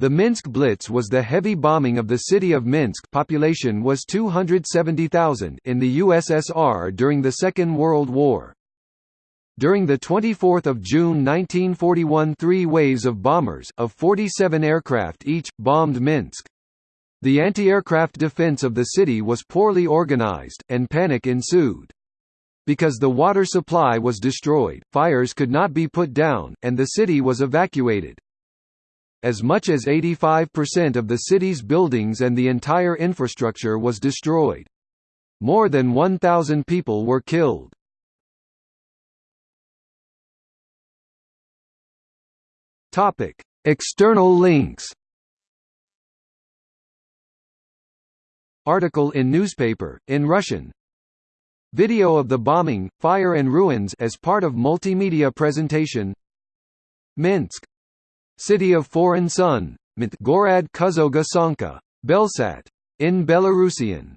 The Minsk Blitz was the heavy bombing of the city of Minsk population was 270,000 in the USSR during the Second World War. During the 24 June 1941 three waves of bombers of 47 aircraft each, bombed Minsk. The anti-aircraft defense of the city was poorly organized, and panic ensued. Because the water supply was destroyed, fires could not be put down, and the city was evacuated. As much as 85% of the city's buildings and the entire infrastructure was destroyed. More than 1,000 people were killed. External links. Article in newspaper in Russian. Video of the bombing, fire and ruins as part of multimedia presentation. Minsk. City of Foreign Sun, Gorad Kuzoga Sanka. Belsat. In Belarusian